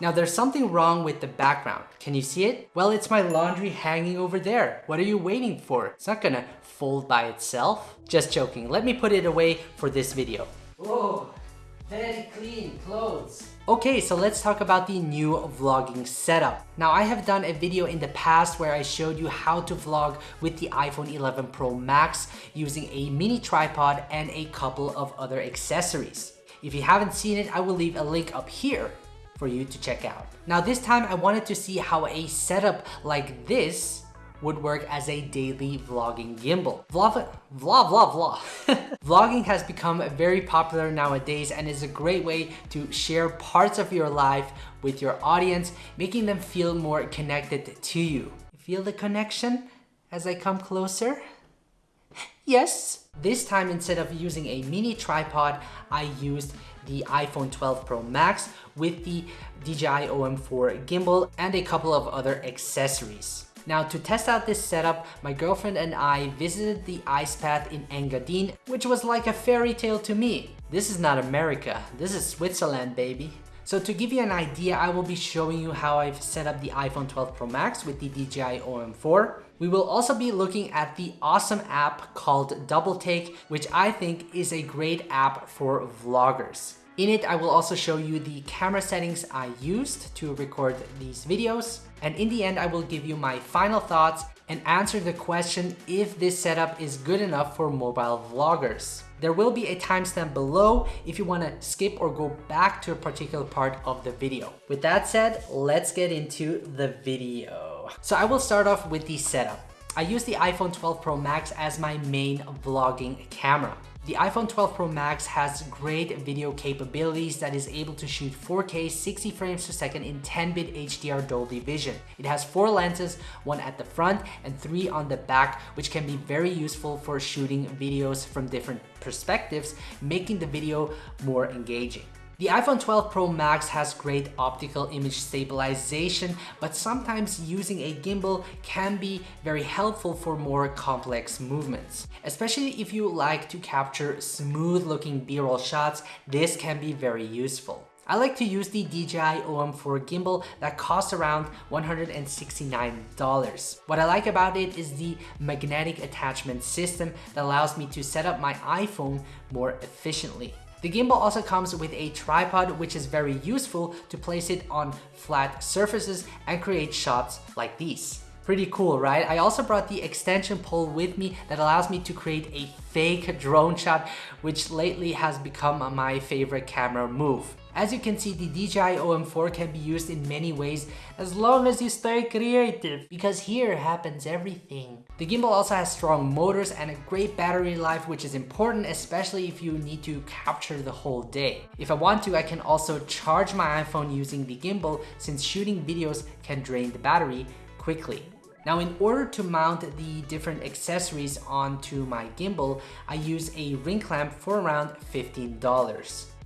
Now there's something wrong with the background. Can you see it? Well, it's my laundry hanging over there. What are you waiting for? It's not gonna fold by itself. Just joking. Let me put it away for this video. Whoa, very clean clothes. Okay, so let's talk about the new vlogging setup. Now I have done a video in the past where I showed you how to vlog with the iPhone 11 Pro Max using a mini tripod and a couple of other accessories. If you haven't seen it, I will leave a link up here for you to check out. Now this time I wanted to see how a setup like this would work as a daily vlogging gimbal. Vlog, vlog, vlog, vlog. vlogging has become very popular nowadays and is a great way to share parts of your life with your audience, making them feel more connected to you. Feel the connection as I come closer? Yes. This time instead of using a mini tripod, I used the iPhone 12 Pro Max with the DJI OM4 gimbal and a couple of other accessories. Now to test out this setup, my girlfriend and I visited the ice path in Engadin, which was like a fairy tale to me. This is not America, this is Switzerland baby. So to give you an idea, I will be showing you how I've set up the iPhone 12 Pro Max with the DJI OM4. We will also be looking at the awesome app called Double Take, which I think is a great app for vloggers. In it, I will also show you the camera settings I used to record these videos. And in the end, I will give you my final thoughts and answer the question if this setup is good enough for mobile vloggers. There will be a timestamp below if you want to skip or go back to a particular part of the video. With that said, let's get into the video. So I will start off with the setup. I use the iPhone 12 Pro Max as my main vlogging camera. The iPhone 12 Pro Max has great video capabilities that is able to shoot 4K 60 frames per second in 10-bit HDR Dolby Vision. It has four lenses, one at the front and three on the back, which can be very useful for shooting videos from different perspectives, making the video more engaging. The iPhone 12 Pro Max has great optical image stabilization, but sometimes using a gimbal can be very helpful for more complex movements. Especially if you like to capture smooth looking b-roll shots, this can be very useful. I like to use the DJI OM4 gimbal that costs around $169. What I like about it is the magnetic attachment system that allows me to set up my iPhone more efficiently. The gimbal also comes with a tripod which is very useful to place it on flat surfaces and create shots like these. Pretty cool, right? I also brought the extension pole with me that allows me to create a fake drone shot, which lately has become my favorite camera move. As you can see, the DJI OM4 can be used in many ways as long as you stay creative, because here happens everything. The gimbal also has strong motors and a great battery life, which is important, especially if you need to capture the whole day. If I want to, I can also charge my iPhone using the gimbal since shooting videos can drain the battery quickly. Now in order to mount the different accessories onto my gimbal, I use a ring clamp for around $15.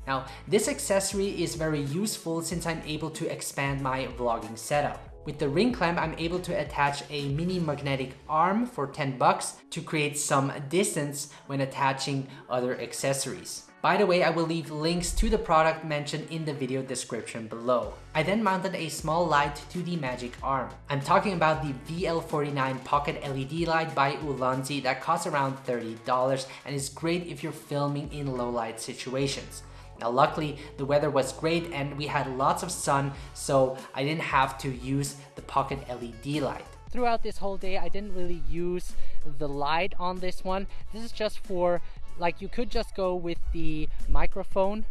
Now, this accessory is very useful since I'm able to expand my vlogging setup. With the ring clamp, I'm able to attach a mini magnetic arm for 10 bucks to create some distance when attaching other accessories. By the way, I will leave links to the product mentioned in the video description below. I then mounted a small light to the magic arm. I'm talking about the VL49 Pocket LED light by Ulanzi that costs around $30 and is great if you're filming in low light situations. Now luckily the weather was great and we had lots of sun so I didn't have to use the pocket LED light. Throughout this whole day I didn't really use the light on this one. This is just for like you could just go with the microphone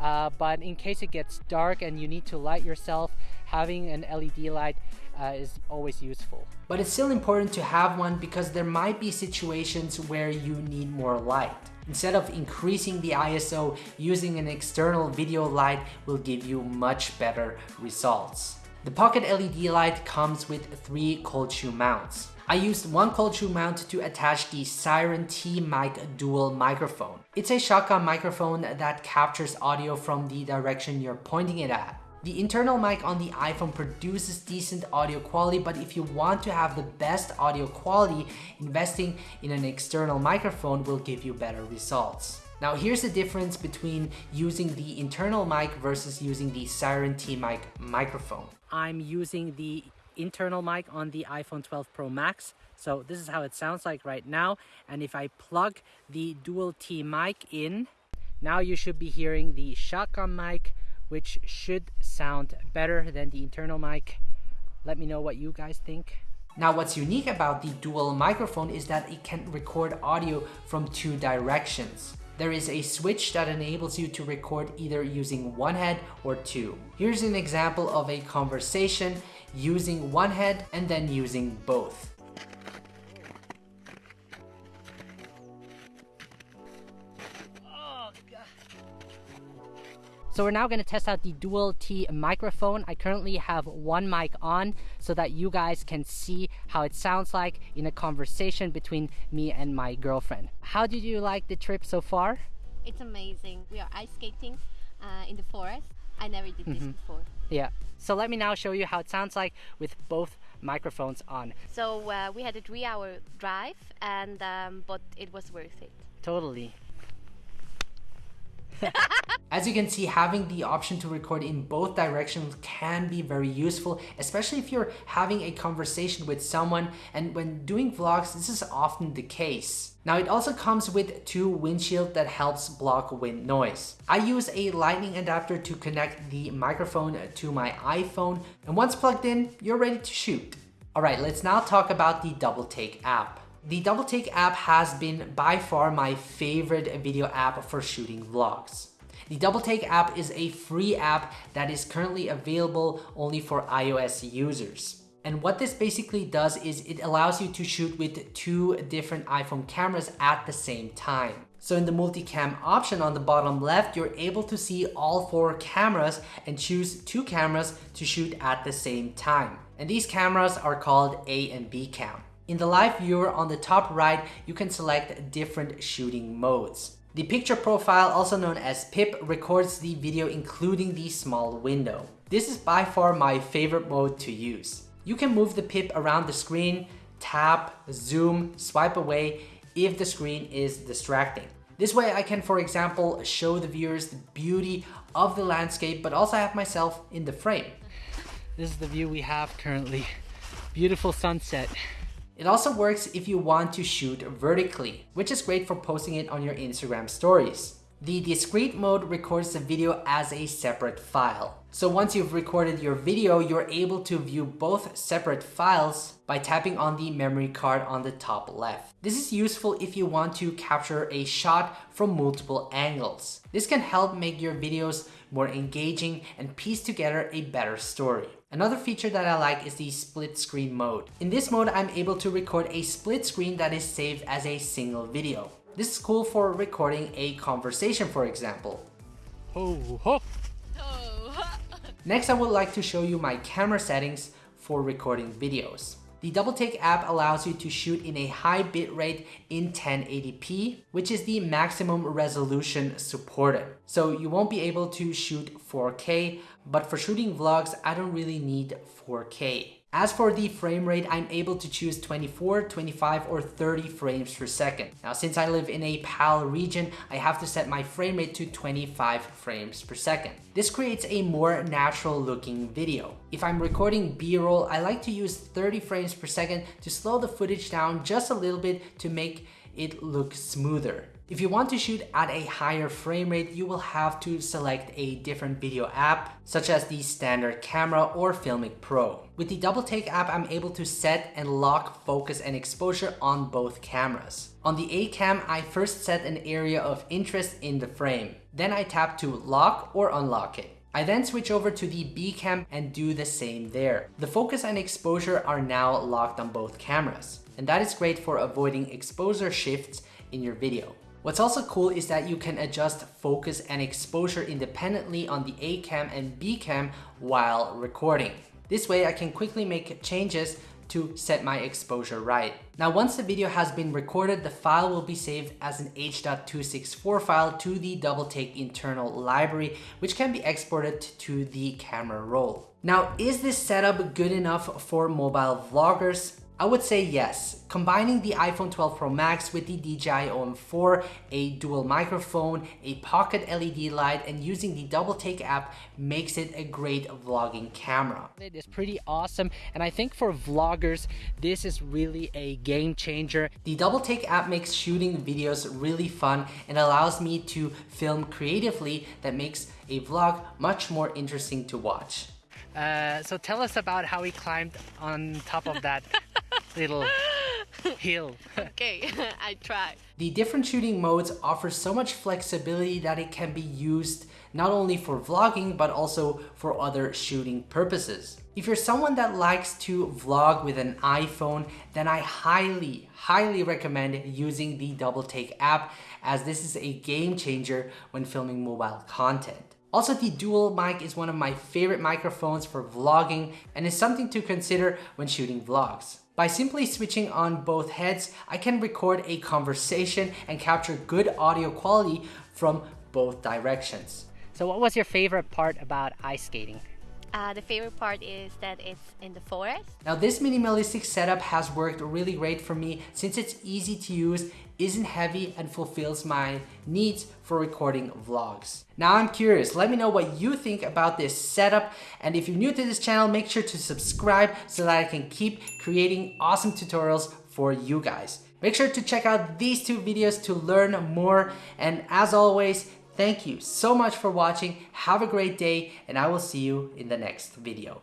uh, but in case it gets dark and you need to light yourself having an LED light uh, is always useful. But it's still important to have one because there might be situations where you need more light. Instead of increasing the ISO, using an external video light will give you much better results. The Pocket LED light comes with three cold shoe mounts. I used one cold shoe mount to attach the Siren T-Mic dual microphone. It's a shotgun microphone that captures audio from the direction you're pointing it at. The internal mic on the iPhone produces decent audio quality, but if you want to have the best audio quality, investing in an external microphone will give you better results. Now here's the difference between using the internal mic versus using the Siren T-Mic microphone. I'm using the internal mic on the iPhone 12 Pro Max. So this is how it sounds like right now. And if I plug the dual T mic in, now you should be hearing the shotgun mic, which should sound better than the internal mic. Let me know what you guys think. Now what's unique about the dual microphone is that it can record audio from two directions. There is a switch that enables you to record either using one head or two. Here's an example of a conversation using one head and then using both. So we're now going to test out the dual T microphone. I currently have one mic on so that you guys can see how it sounds like in a conversation between me and my girlfriend. How did you like the trip so far? It's amazing. We are ice skating uh, in the forest. I never did this mm -hmm. before. Yeah. So let me now show you how it sounds like with both microphones on. So uh, we had a three hour drive and um, but it was worth it. Totally. As you can see, having the option to record in both directions can be very useful, especially if you're having a conversation with someone and when doing vlogs, this is often the case. Now it also comes with two windshield that helps block wind noise. I use a lightning adapter to connect the microphone to my iPhone and once plugged in, you're ready to shoot. Alright, let's now talk about the Double Take app. The Double Take app has been by far my favorite video app for shooting vlogs. The Double Take app is a free app that is currently available only for iOS users. And what this basically does is it allows you to shoot with two different iPhone cameras at the same time. So in the multicam option on the bottom left, you're able to see all four cameras and choose two cameras to shoot at the same time. And these cameras are called A and B cam. In the live viewer on the top right, you can select different shooting modes. The picture profile, also known as PIP, records the video including the small window. This is by far my favorite mode to use. You can move the PIP around the screen, tap, zoom, swipe away if the screen is distracting. This way I can, for example, show the viewers the beauty of the landscape, but also have myself in the frame. This is the view we have currently. Beautiful sunset. It also works if you want to shoot vertically, which is great for posting it on your Instagram stories. The discrete mode records the video as a separate file. So once you've recorded your video, you're able to view both separate files by tapping on the memory card on the top left. This is useful if you want to capture a shot from multiple angles. This can help make your videos more engaging and piece together a better story. Another feature that I like is the split screen mode. In this mode, I'm able to record a split screen that is saved as a single video. This is cool for recording a conversation, for example. Ho, ho. Next, I would like to show you my camera settings for recording videos. The Double Take app allows you to shoot in a high bitrate in 1080p, which is the maximum resolution supported. So you won't be able to shoot 4K, but for shooting vlogs, I don't really need 4K. As for the frame rate, I'm able to choose 24, 25, or 30 frames per second. Now, since I live in a PAL region, I have to set my frame rate to 25 frames per second. This creates a more natural looking video. If I'm recording B-roll, I like to use 30 frames per second to slow the footage down just a little bit to make it look smoother. If you want to shoot at a higher frame rate, you will have to select a different video app, such as the standard camera or Filmic Pro. With the Double Take app, I'm able to set and lock focus and exposure on both cameras. On the A cam, I first set an area of interest in the frame. Then I tap to lock or unlock it. I then switch over to the B cam and do the same there. The focus and exposure are now locked on both cameras. And that is great for avoiding exposure shifts in your video. What's also cool is that you can adjust focus and exposure independently on the A cam and B cam while recording. This way I can quickly make changes to set my exposure right. Now once the video has been recorded, the file will be saved as an H.264 file to the Double Take internal library, which can be exported to the camera roll. Now, is this setup good enough for mobile vloggers? I would say yes. Combining the iPhone 12 Pro Max with the DJI OM4, a dual microphone, a pocket LED light, and using the Double Take app makes it a great vlogging camera. It is pretty awesome, and I think for vloggers, this is really a game changer. The Double Take app makes shooting videos really fun and allows me to film creatively that makes a vlog much more interesting to watch. Uh, so tell us about how he climbed on top of that little hill. okay, I try. The different shooting modes offer so much flexibility that it can be used not only for vlogging but also for other shooting purposes. If you're someone that likes to vlog with an iPhone, then I highly, highly recommend using the Double Take app as this is a game changer when filming mobile content. Also, the dual mic is one of my favorite microphones for vlogging and is something to consider when shooting vlogs. By simply switching on both heads, I can record a conversation and capture good audio quality from both directions. So what was your favorite part about ice skating? Uh, the favorite part is that it's in the forest. Now this minimalistic setup has worked really great for me since it's easy to use, isn't heavy, and fulfills my needs for recording vlogs. Now I'm curious, let me know what you think about this setup, and if you're new to this channel, make sure to subscribe so that I can keep creating awesome tutorials for you guys. Make sure to check out these two videos to learn more, and as always, Thank you so much for watching. Have a great day and I will see you in the next video.